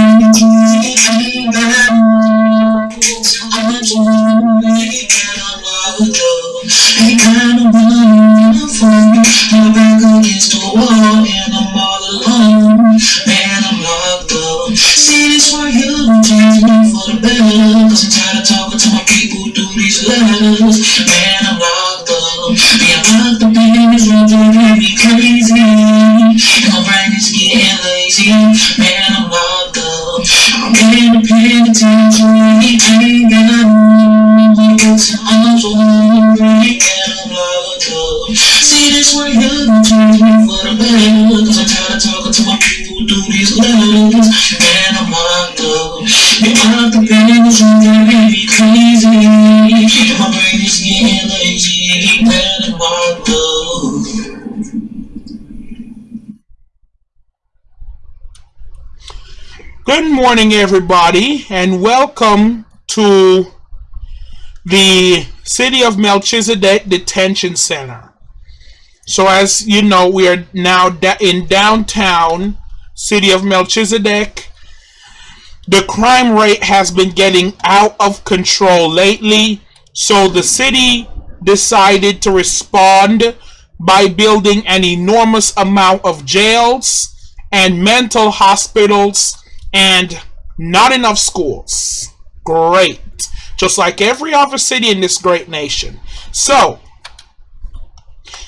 Thank you. In the morning, everybody, and welcome to the City of Melchizedek Detention Center. So, as you know, we are now in downtown City of Melchizedek. The crime rate has been getting out of control lately, so the city decided to respond by building an enormous amount of jails and mental hospitals and not enough schools. Great. Just like every other city in this great nation. So,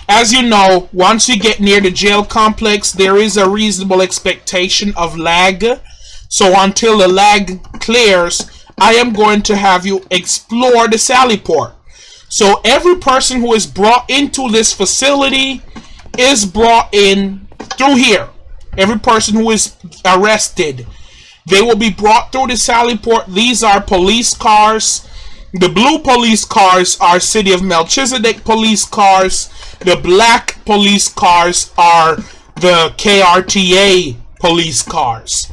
as you know, once you get near the jail complex, there is a reasonable expectation of lag. So, until the lag clears, I am going to have you explore the Sally Port. So, every person who is brought into this facility is brought in through here. Every person who is arrested they will be brought through the Sally Port. These are police cars. The blue police cars are City of Melchizedek police cars. The black police cars are the KRTA police cars.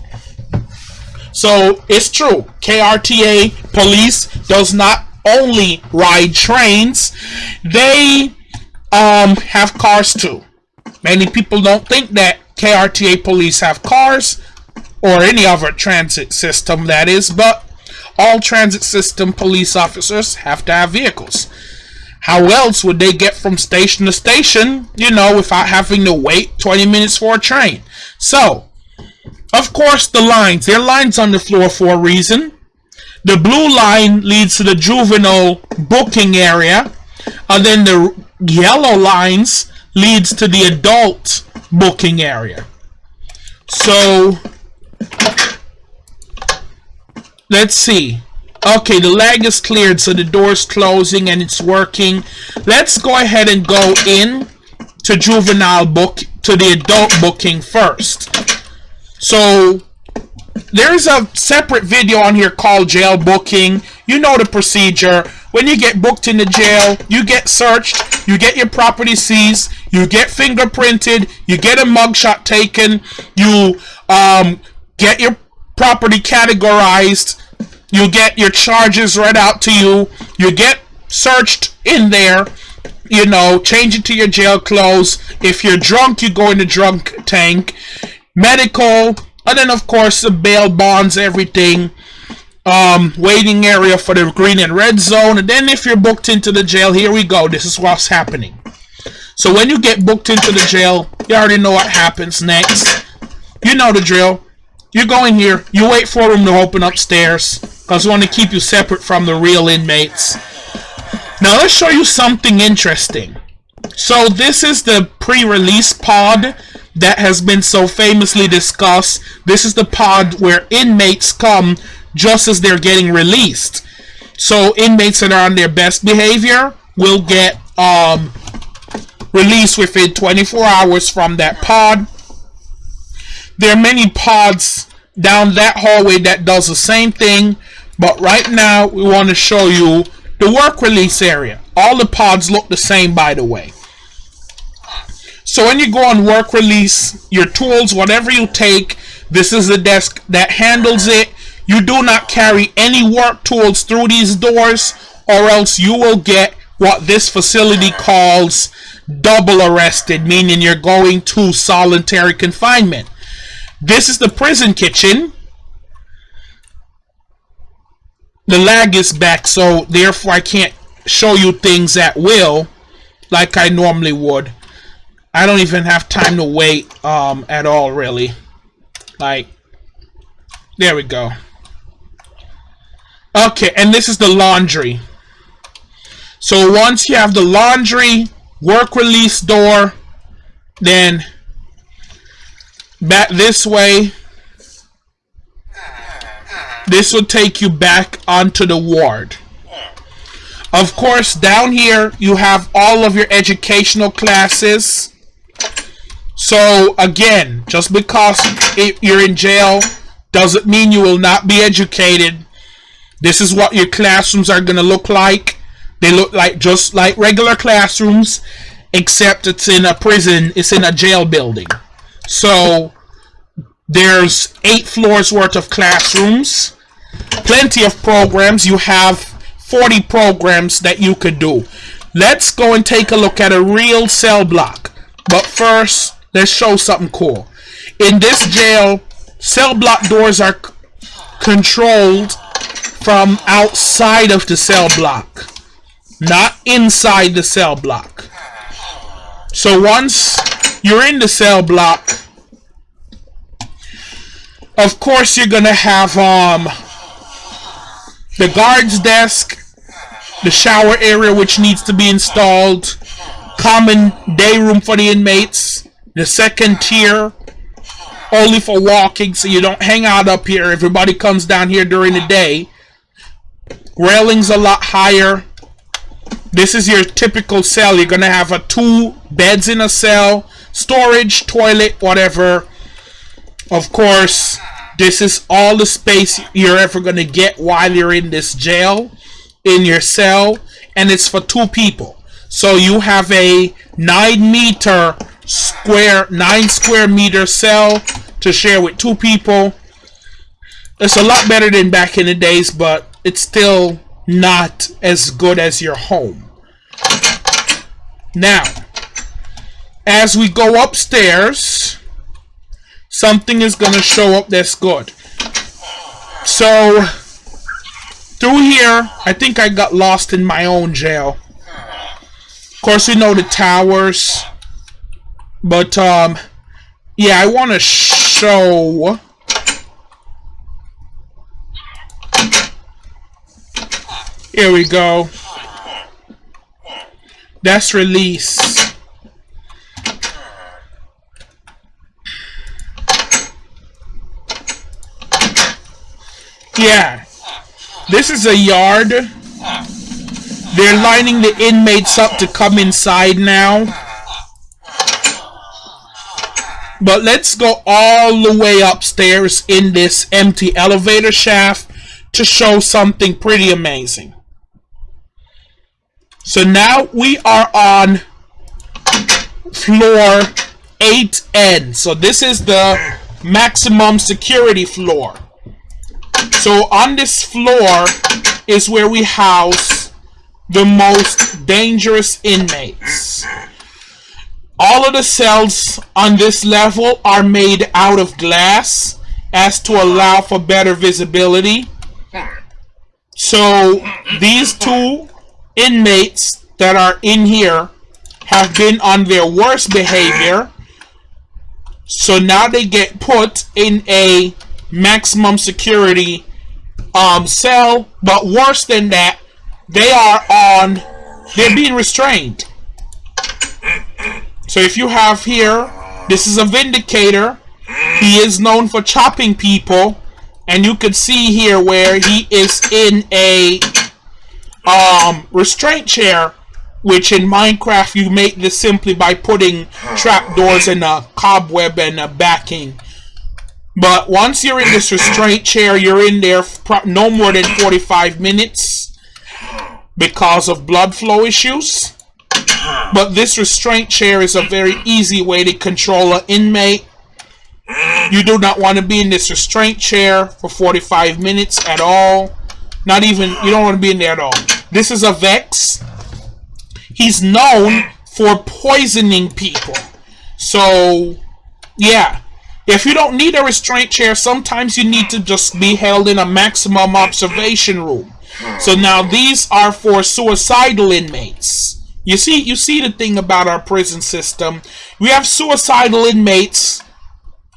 So it's true. KRTA police does not only ride trains, they um, have cars too. Many people don't think that KRTA police have cars or any other transit system that is, but all transit system police officers have to have vehicles. How else would they get from station to station, you know, without having to wait 20 minutes for a train? So, of course, the lines. There are lines on the floor for a reason. The blue line leads to the juvenile booking area, and then the yellow lines leads to the adult booking area. So, let's see. Okay, the lag is cleared, so the door's closing and it's working. Let's go ahead and go in to juvenile book to the adult booking first. So there's a separate video on here called jail booking. You know the procedure. When you get booked in the jail, you get searched, you get your property seized, you get fingerprinted, you get a mugshot taken, you um, get your property categorized, you get your charges read out to you, you get searched in there, you know, change it to your jail clothes. If you're drunk, you go in the drunk tank, medical, and then of course the bail bonds, everything. Um, waiting area for the green and red zone, and then if you're booked into the jail, here we go. This is what's happening. So when you get booked into the jail, you already know what happens next. You know the drill. You go in here, you wait for them to open upstairs, because we want to keep you separate from the real inmates. Now let's show you something interesting. So this is the pre-release pod that has been so famously discussed. This is the pod where inmates come just as they're getting released. So inmates that are on their best behavior will get um, released within 24 hours from that pod. There are many pods down that hallway that does the same thing, but right now we want to show you the work release area. All the pods look the same, by the way. So when you go on work release, your tools, whatever you take, this is the desk that handles it. You do not carry any work tools through these doors, or else you will get what this facility calls double arrested, meaning you're going to solitary confinement. This is the prison kitchen. the lag is back, so therefore I can't show you things at will like I normally would. I don't even have time to wait um, at all, really. Like, there we go. Okay, and this is the laundry. So once you have the laundry, work release door, then back this way, this will take you back onto the ward. Of course, down here you have all of your educational classes. So again, just because you're in jail doesn't mean you will not be educated. This is what your classrooms are going to look like. They look like just like regular classrooms, except it's in a prison, it's in a jail building. So there's eight floors worth of classrooms, plenty of programs. You have 40 programs that you could do. Let's go and take a look at a real cell block. But first, let's show something cool. In this jail, cell block doors are controlled from outside of the cell block, not inside the cell block. So once you're in the cell block, of course you're gonna have um the guard's desk, the shower area which needs to be installed, common day room for the inmates, the second tier only for walking so you don't hang out up here. Everybody comes down here during the day. Railings a lot higher. This is your typical cell. You're going to have a two beds in a cell, storage, toilet, whatever. Of course, this is all the space you're ever going to get while you're in this jail, in your cell, and it's for two people. So you have a 9 meter square, 9 square meter cell to share with two people. It's a lot better than back in the days, but it's still not as good as your home. Now, as we go upstairs, something is going to show up that's good. So, through here, I think I got lost in my own jail. Of course, we know the towers. But, um, yeah, I want to show... Here we go. That's release. Yeah. This is a yard. They're lining the inmates up to come inside now. But let's go all the way upstairs in this empty elevator shaft to show something pretty amazing. So now we are on floor 8N. So this is the maximum security floor. So on this floor is where we house the most dangerous inmates. All of the cells on this level are made out of glass as to allow for better visibility. So these two inmates that are in here have been on their worst behavior. So now they get put in a maximum security um, cell. But worse than that, they are on, they're being restrained. So if you have here, this is a Vindicator. He is known for chopping people. And you can see here where he is in a um, restraint chair. Which in Minecraft you make this simply by putting trapdoors and a cobweb and a backing. But once you're in this restraint chair, you're in there no more than 45 minutes because of blood flow issues. But this restraint chair is a very easy way to control an inmate. You do not want to be in this restraint chair for 45 minutes at all. Not even, you don't want to be in there at all. This is a Vex. He's known for poisoning people. So, yeah. If you don't need a restraint chair, sometimes you need to just be held in a maximum observation room. So now these are for suicidal inmates. You see, you see the thing about our prison system. We have suicidal inmates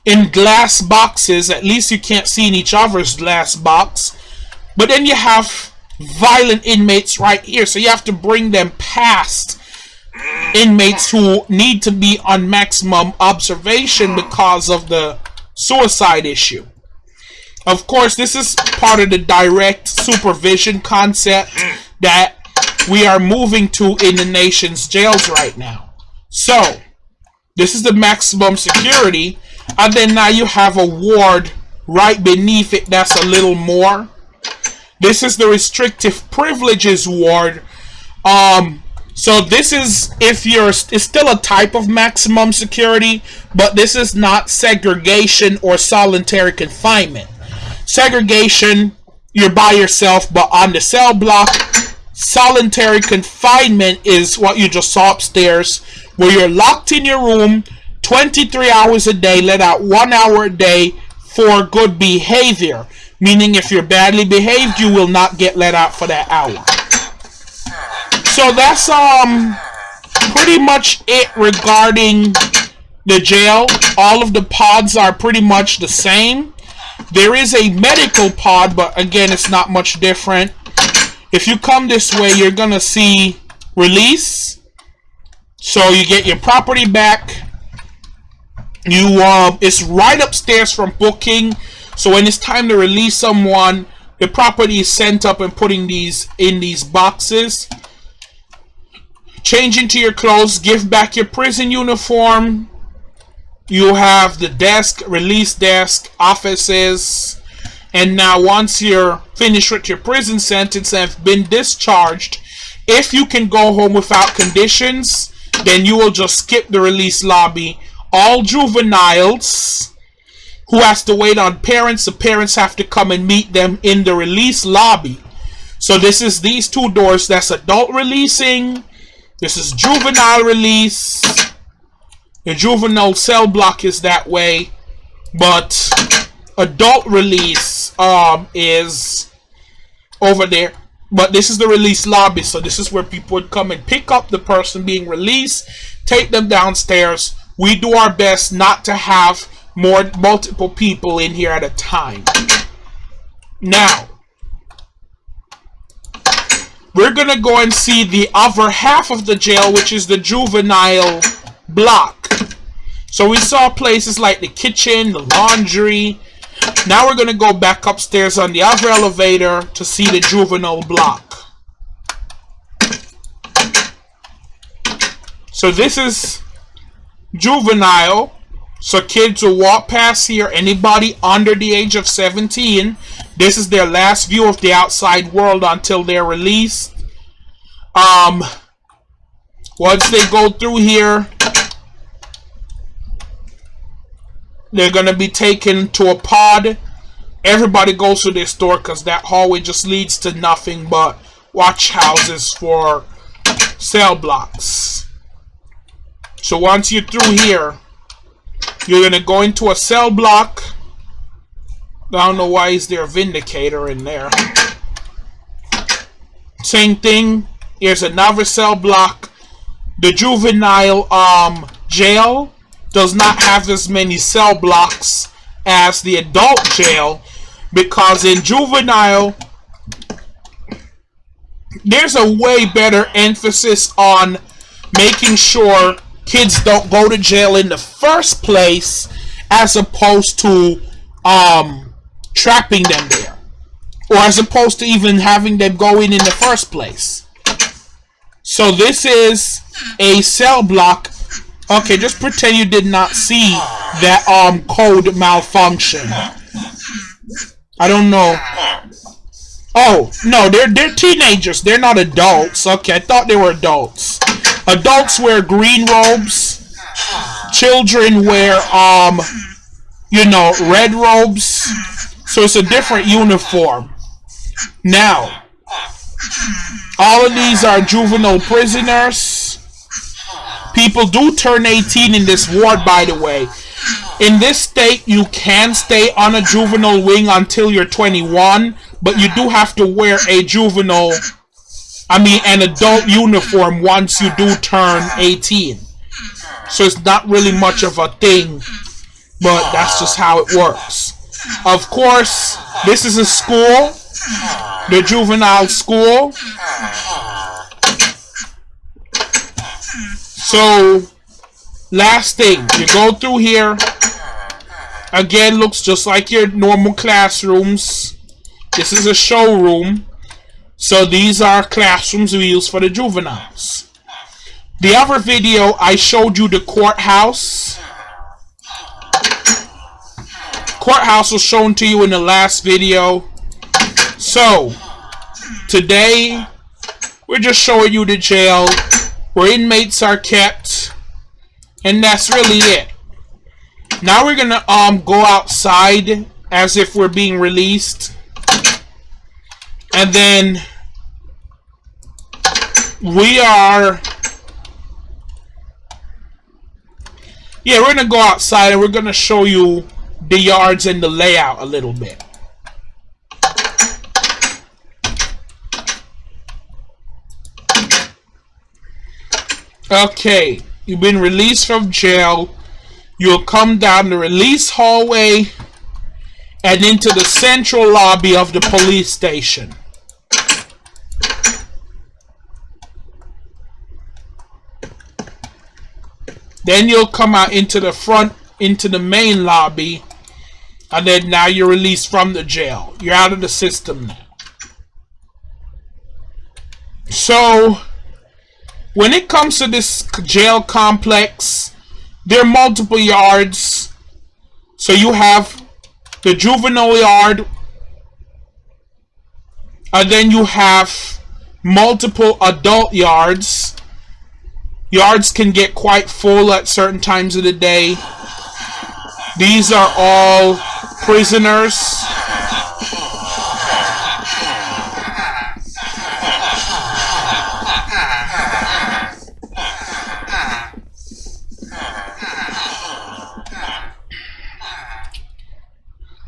in glass boxes. At least you can't see in each other's glass box. But then you have violent inmates right here. So you have to bring them past inmates who need to be on maximum observation because of the suicide issue. Of course, this is part of the direct supervision concept that we are moving to in the nation's jails right now. So, this is the maximum security, and then now you have a ward right beneath it that's a little more. This is the restrictive privileges ward. Um, so this is if you're it's still a type of maximum security, but this is not segregation or solitary confinement. Segregation, you're by yourself, but on the cell block, solitary confinement is what you just saw upstairs, where you're locked in your room 23 hours a day, let out one hour a day for good behavior. Meaning, if you're badly behaved, you will not get let out for that hour. So that's um pretty much it regarding the jail. All of the pods are pretty much the same. There is a medical pod, but again, it's not much different. If you come this way, you're gonna see release. So you get your property back. You um, it's right upstairs from booking. So when it's time to release someone, the property is sent up and putting these in these boxes. Change into your clothes, give back your prison uniform. You have the desk, release desk, offices, and now once you're finished with your prison sentence and have been discharged, if you can go home without conditions, then you will just skip the release lobby. All juveniles who has to wait on parents, the parents have to come and meet them in the release lobby. So this is these two doors. That's adult releasing. This is juvenile release. The juvenile cell block is that way. But adult release um, is over there. But this is the release lobby, so this is where people would come and pick up the person being released, take them downstairs. We do our best not to have more multiple people in here at a time. Now, we're gonna go and see the other half of the jail, which is the juvenile block. So we saw places like the kitchen, the laundry, now we're to go back upstairs on the other elevator to see the juvenile block. So this is juvenile. So kids will walk past here. Anybody under the age of 17. This is their last view of the outside world until they're released. Um, once they go through here, They're going to be taken to a pod. Everybody goes to this door because that hallway just leads to nothing but watch houses for cell blocks. So once you're through here, you're going to go into a cell block. I don't know why is there a Vindicator in there. Same thing. Here's another cell block. The juvenile um, jail does not have as many cell blocks as the adult jail because in juvenile there's a way better emphasis on making sure kids don't go to jail in the first place as opposed to um, trapping them there or as opposed to even having them go in in the first place so this is a cell block Okay, just pretend you did not see that um code malfunction. I don't know. Oh, no, they're they're teenagers. They're not adults. Okay, I thought they were adults. Adults wear green robes. Children wear um you know, red robes. So it's a different uniform. Now, all of these are juvenile prisoners. People do turn 18 in this ward, by the way. In this state, you can stay on a juvenile wing until you're 21, but you do have to wear a juvenile, I mean, an adult uniform once you do turn 18. So it's not really much of a thing, but that's just how it works. Of course, this is a school, the juvenile school. So, last thing, you go through here. Again, looks just like your normal classrooms. This is a showroom. So these are classrooms we use for the juveniles. The other video, I showed you the courthouse. Courthouse was shown to you in the last video. So, today, we're just showing you the jail where inmates are kept. And that's really it. Now we're gonna um go outside as if we're being released. And then we are Yeah, we're gonna go outside and we're gonna show you the yards and the layout a little bit. Okay, you've been released from jail. You'll come down the release hallway and into the central lobby of the police station. Then you'll come out into the front, into the main lobby, and then now you're released from the jail. You're out of the system. So, when it comes to this jail complex, there are multiple yards. So you have the juvenile yard, and then you have multiple adult yards. Yards can get quite full at certain times of the day. These are all prisoners.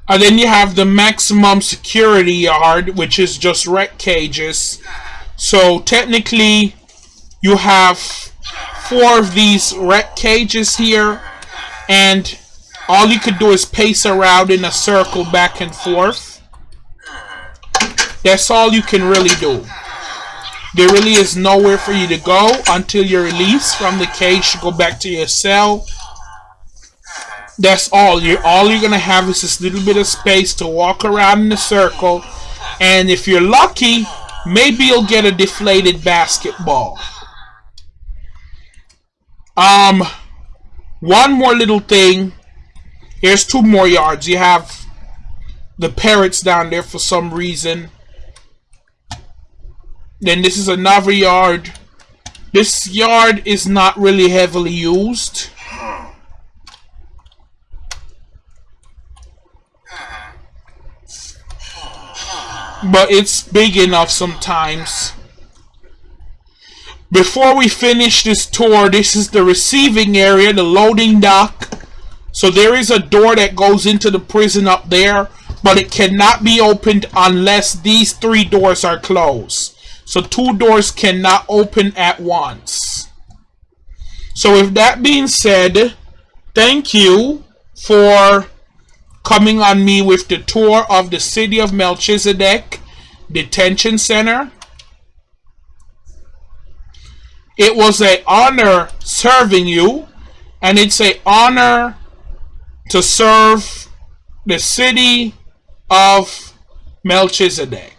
And then you have the maximum security yard, which is just rec cages. So technically, you have four of these rec cages here, and all you could do is pace around in a circle back and forth. That's all you can really do. There really is nowhere for you to go until you're released from the cage to go back to your cell that's all. You're all you're gonna have is this little bit of space to walk around in a circle, and if you're lucky, maybe you'll get a deflated basketball. Um, one more little thing. Here's two more yards. You have the parrots down there for some reason. Then this is another yard. This yard is not really heavily used. but it's big enough sometimes. Before we finish this tour, this is the receiving area, the loading dock. So there is a door that goes into the prison up there, but it cannot be opened unless these three doors are closed. So two doors cannot open at once. So with that being said, thank you for coming on me with the tour of the city of Melchizedek Detention Center. It was an honor serving you, and it's an honor to serve the city of Melchizedek.